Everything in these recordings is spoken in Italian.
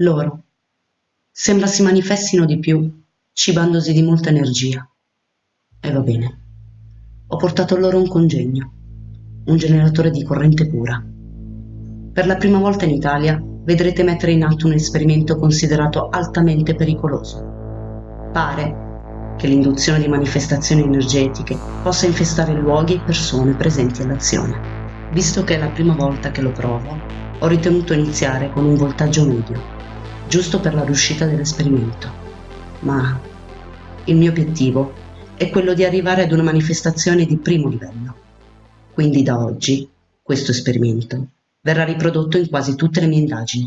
Loro. Sembra si manifestino di più, cibandosi di molta energia. E va bene. Ho portato loro un congegno, un generatore di corrente pura. Per la prima volta in Italia vedrete mettere in atto un esperimento considerato altamente pericoloso. Pare che l'induzione di manifestazioni energetiche possa infestare luoghi e persone presenti all'azione. Visto che è la prima volta che lo provo, ho ritenuto iniziare con un voltaggio medio giusto per la riuscita dell'esperimento. Ma il mio obiettivo è quello di arrivare ad una manifestazione di primo livello. Quindi da oggi questo esperimento verrà riprodotto in quasi tutte le mie indagini,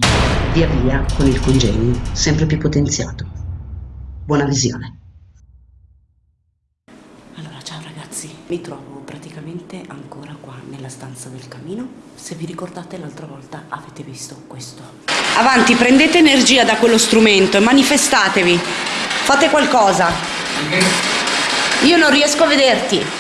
via via con il congegno sempre più potenziato. Buona visione. Allora, ciao ragazzi, mi trovo praticamente ancora qua nella stanza del camino. Se vi ricordate l'altra volta avete visto questo. Avanti, prendete energia da quello strumento e manifestatevi. Fate qualcosa. Io non riesco a vederti.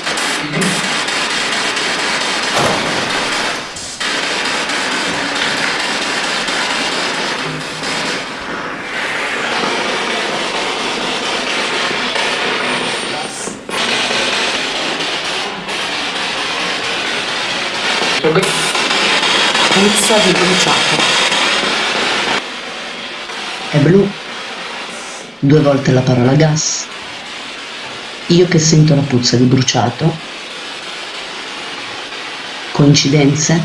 Puzza di bruciato. È blu. Due volte la parola gas. Io che sento la puzza di bruciato. Coincidenze?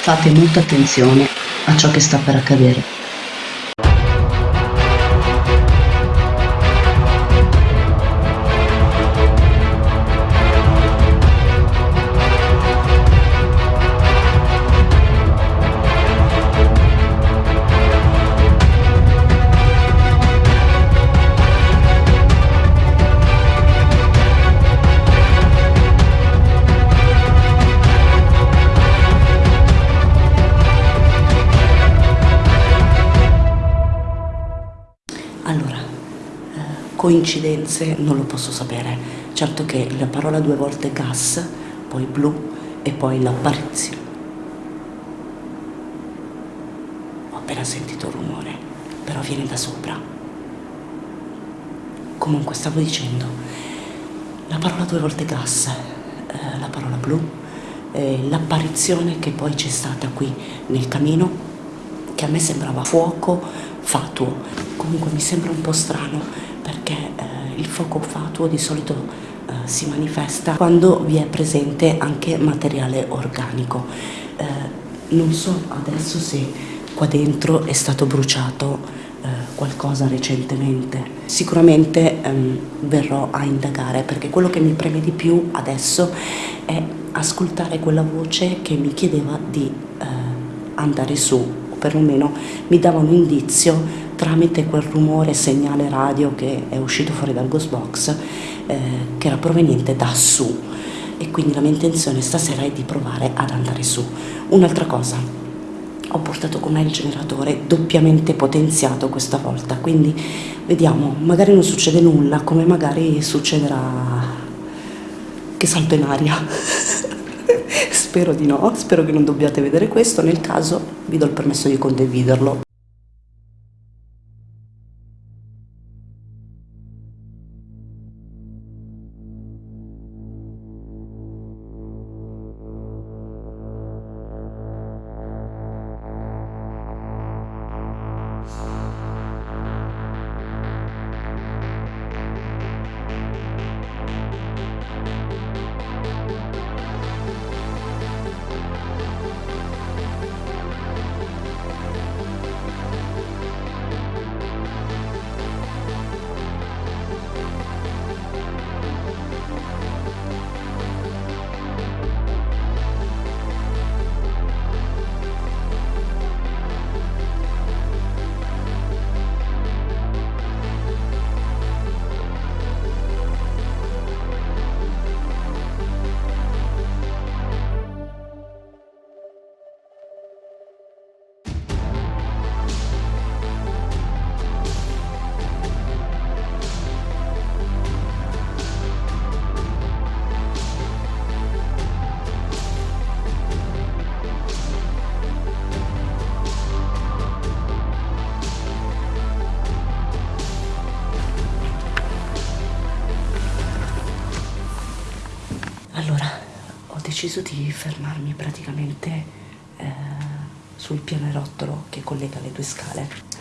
Fate molta attenzione a ciò che sta per accadere. Coincidenze non lo posso sapere. Certo che la parola due volte gas, poi blu e poi l'apparizione. Ho appena sentito rumore, però viene da sopra. Comunque stavo dicendo, la parola due volte gas, eh, la parola blu, eh, l'apparizione che poi c'è stata qui nel camino, che a me sembrava fuoco fatuo. Comunque mi sembra un po' strano perché eh, il fuoco fatuo di solito eh, si manifesta quando vi è presente anche materiale organico. Eh, non so adesso se qua dentro è stato bruciato eh, qualcosa recentemente. Sicuramente ehm, verrò a indagare perché quello che mi preme di più adesso è ascoltare quella voce che mi chiedeva di eh, andare su, perlomeno mi dava un indizio tramite quel rumore segnale radio che è uscito fuori dal ghost box eh, che era proveniente da su e quindi la mia intenzione stasera è di provare ad andare su. Un'altra cosa, ho portato con me il generatore doppiamente potenziato questa volta, quindi vediamo, magari non succede nulla, come magari succederà che salto in aria. spero di no, spero che non dobbiate vedere questo, nel caso vi do il permesso di condividerlo. Deciso di fermarmi praticamente eh, sul pianerottolo che collega le due scale.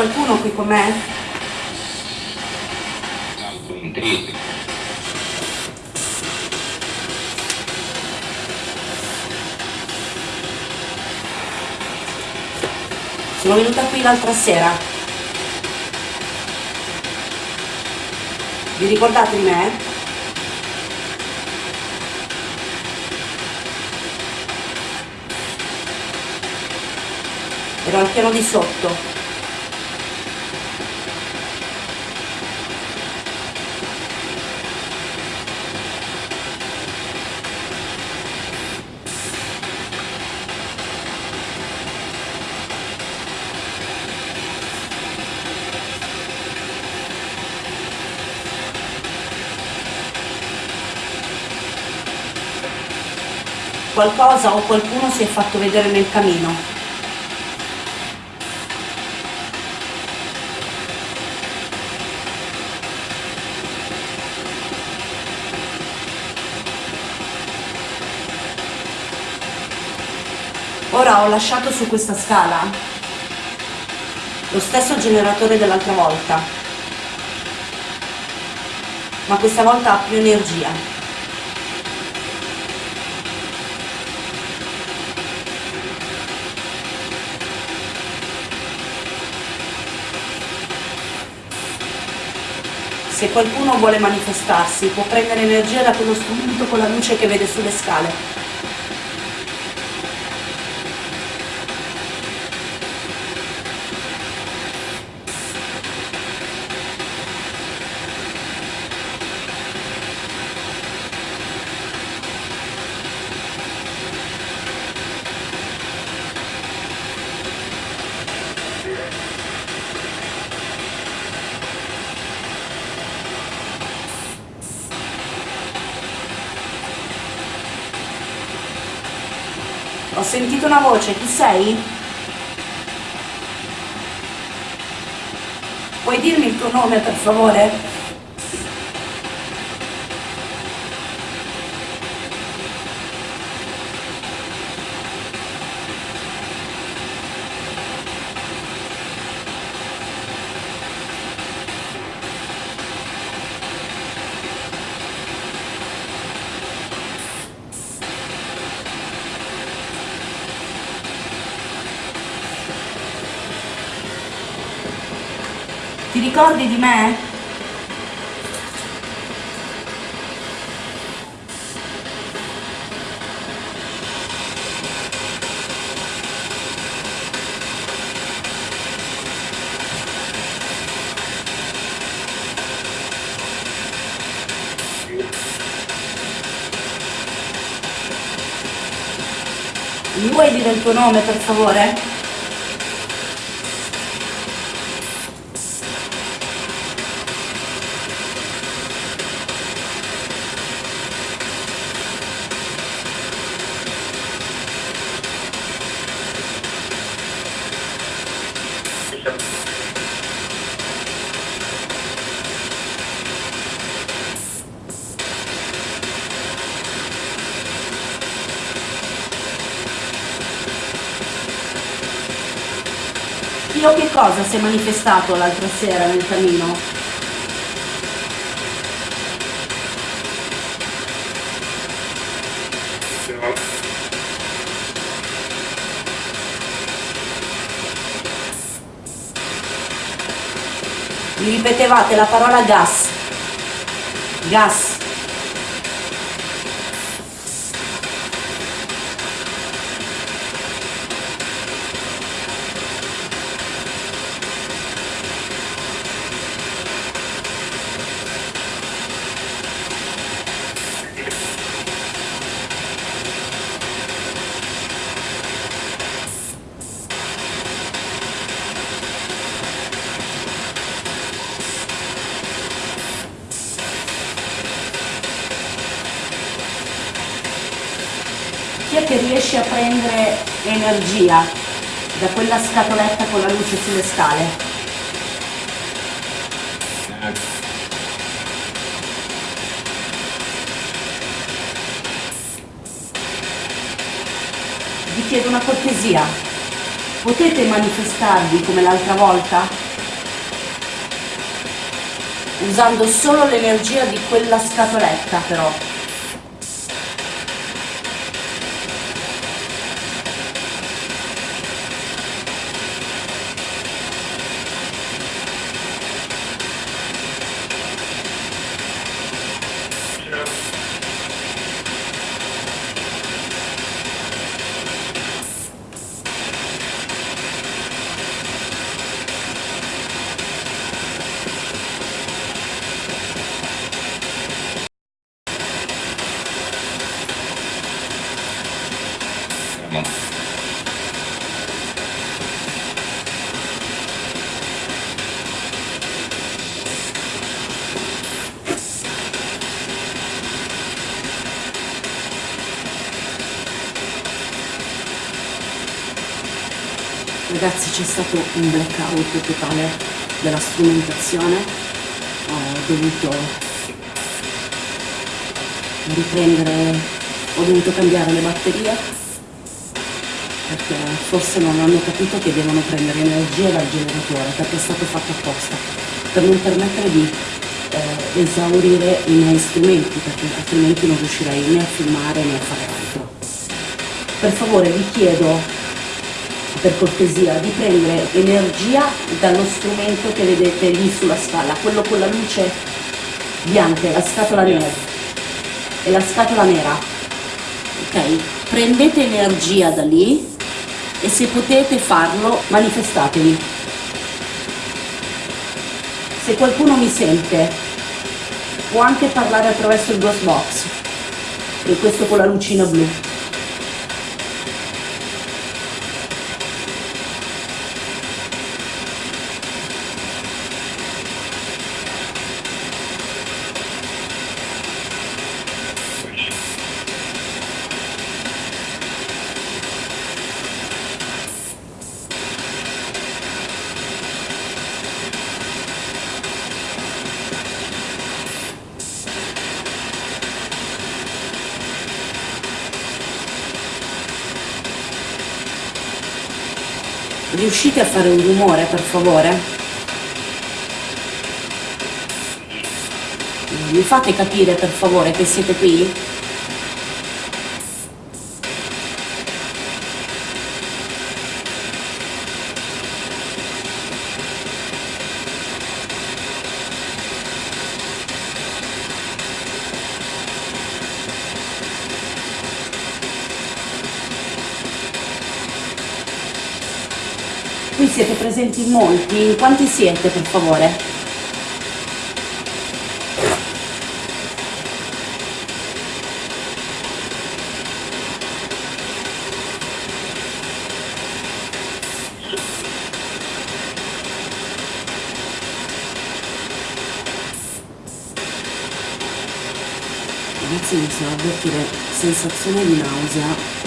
Qualcuno qui con me? Sono venuta qui l'altra sera. Vi ricordate di me? Ero al piano di sotto. Qualcosa o qualcuno si è fatto vedere nel camino. Ora ho lasciato su questa scala lo stesso generatore dell'altra volta, ma questa volta ha più energia. Se qualcuno vuole manifestarsi, può prendere energia da quello strumento con la luce che vede sulle scale. Sentito una voce, chi sei? Puoi dirmi il tuo nome per favore? Ti ricordi di me? Mi vuoi dire il tuo nome per favore? qualcosa si è manifestato l'altra sera nel camino? Mi ripetevate la parola gas. Gas. Chi è che riesce a prendere energia da quella scatoletta con la luce sulle scale? Vi chiedo una cortesia. Potete manifestarvi come l'altra volta? Usando solo l'energia di quella scatoletta però. Ragazzi c'è stato un blackout totale della strumentazione, ho dovuto riprendere, ho dovuto cambiare le batterie perché forse non hanno capito che devono prendere energia dal generatore perché è stato fatto apposta per non permettere di eh, esaurire i miei strumenti perché altrimenti non riuscirei né a filmare né a fare altro. Per favore vi chiedo per cortesia di prendere energia dallo strumento che vedete lì sulla spalla, quello con la luce bianca, la scatola nera e la scatola nera. Ok? Prendete energia da lì e se potete farlo manifestatevi. Se qualcuno mi sente può anche parlare attraverso il ghost box e questo con la lucina blu. Riuscite a fare un rumore per favore? Mi fate capire per favore che siete qui siete presenti in molti, quanti siete per favore? Ragazzi inizio a avvertire sensazione di nausea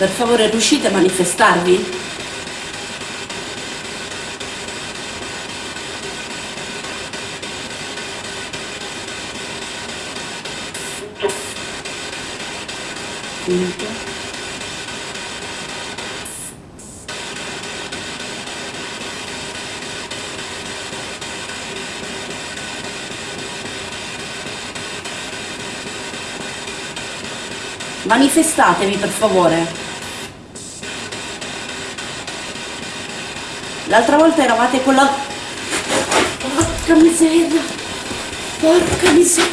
Per favore riuscite a manifestarvi? Punto. Manifestatevi per favore. L'altra volta eravate con la... Porca miseria. Porca miseria.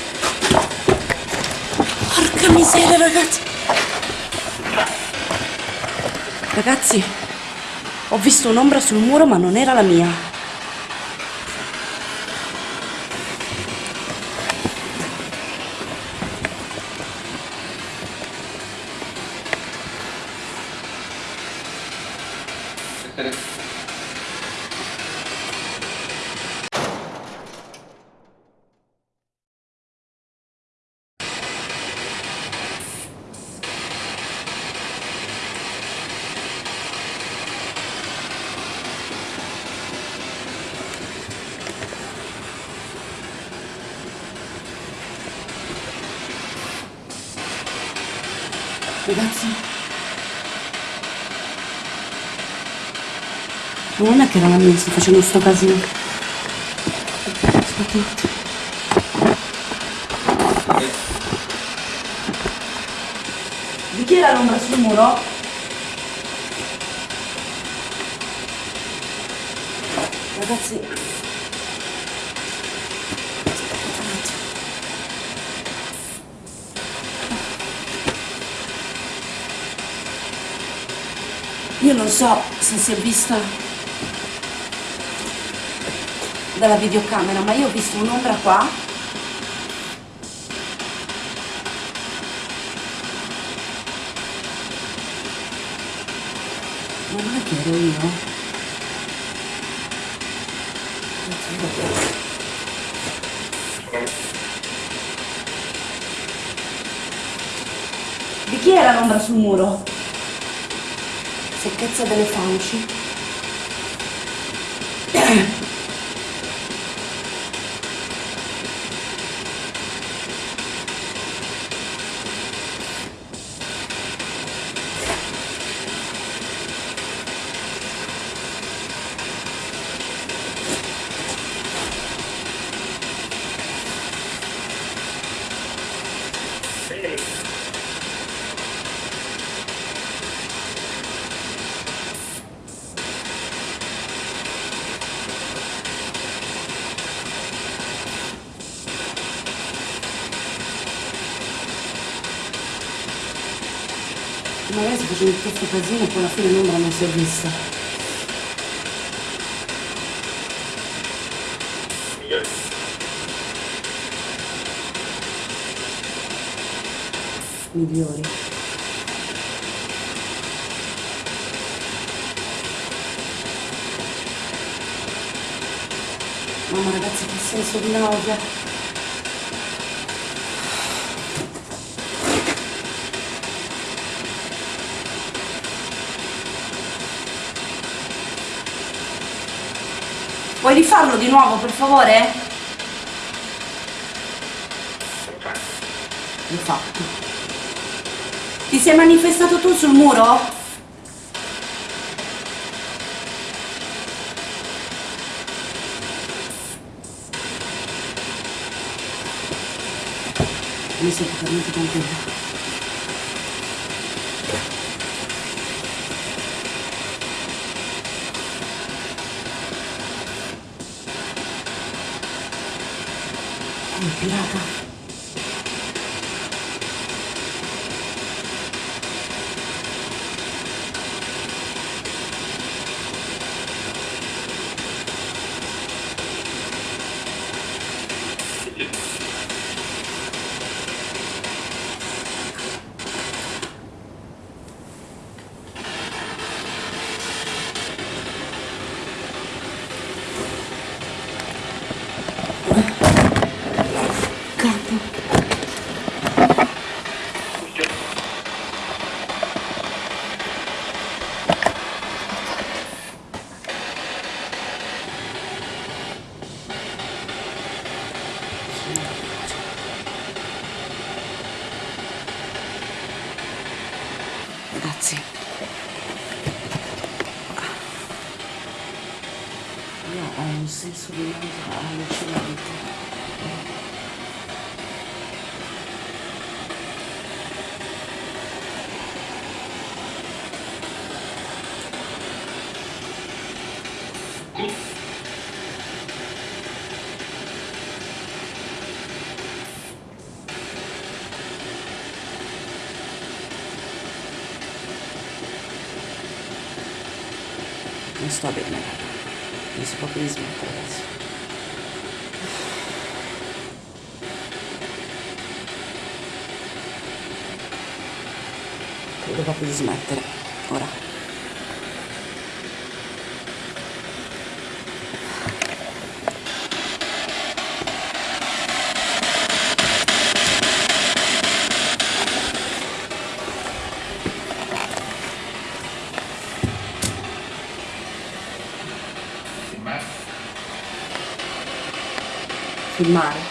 Porca miseria ragazzi. Ragazzi, ho visto un'ombra sul muro ma non era la mia. Ragazzi. Non è che era la mia, sto facendo sto casino. Aspetta attimo. Di chi era l'ombra sul muro? Io non so se si è vista dalla videocamera, ma io ho visto un'ombra qua. Ma non è che ero io? Di chi era l'ombra sul muro? Secchezza delle fauci. Magari sto facendo tutto questo casino poi alla fine l'ombra non si è vista. Migliori. Mamma ragazzi che senso di nausea. Puoi rifarlo di nuovo per favore? Rifatto. Ti sei manifestato tu sul muro? Mi sento talmente contenta. Oh, pirata. Cazzo. Grazie. Io ho un senso di nausea allucinante. Non sto bene, raga. Mi si proprio di smettere adesso. Filmare.